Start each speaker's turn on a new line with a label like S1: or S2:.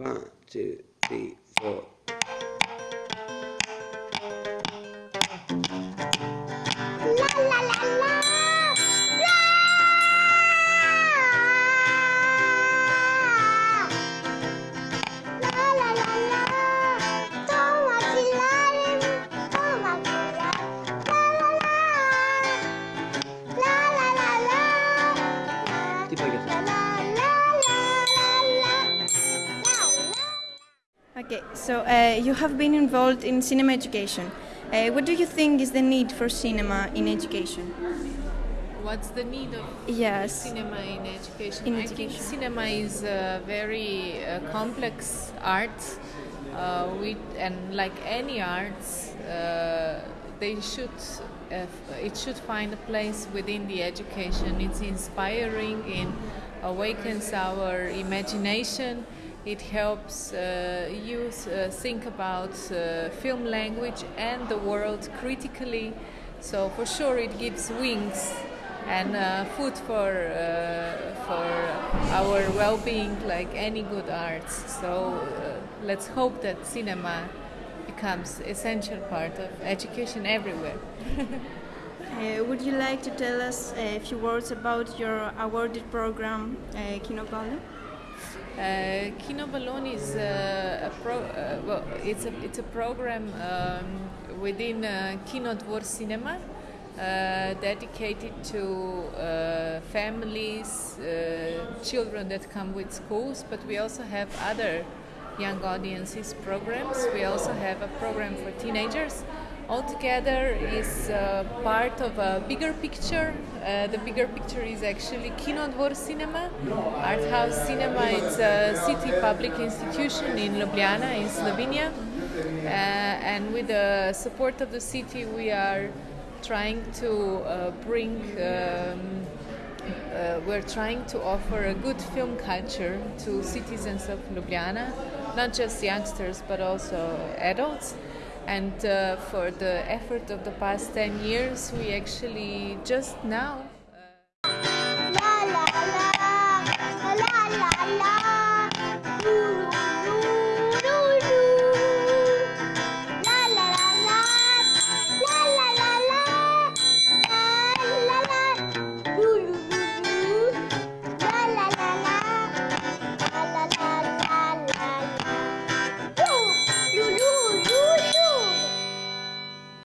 S1: One, two, three, four.
S2: La la
S3: Okay, so uh, you have been involved in cinema education. Uh, what do you think is the need for cinema in education?
S4: What's the need of
S3: Yes.
S4: cinema in education?
S3: In
S4: I think cinema is a very uh, complex art, uh, with, and like any arts, uh, they should uh, it should find a place within the education. It's inspiring, it awakens our imagination. It helps uh, youth uh, think about uh, film language and the world critically. So for sure, it gives wings and uh, food for uh, for our well-being, like any good arts. So uh, let's hope that cinema becomes essential part of education everywhere.
S3: Uh, would you like to tell us a few words about your awarded program, uh?
S4: Uh, Kinobalon is uh, a pro. Uh, well, it's a it's a program um, within uh, Kinodvor Cinema. Uh, dedicated to uh, families, uh, children that come with schools, but we also have other young audiences programs. We also have a program for teenagers. Altogether is uh, part of a bigger picture. Uh, the bigger picture is actually Kinodvor Cinema, Art House Cinema. It's a city public institution in Ljubljana, in Slovenia. Uh, and with the support of the city, we are trying to uh, bring um, uh, we're trying to offer a good film culture to citizens of Ljubljana, not just youngsters but also adults. And uh, for the effort of the past 10 years, we actually just now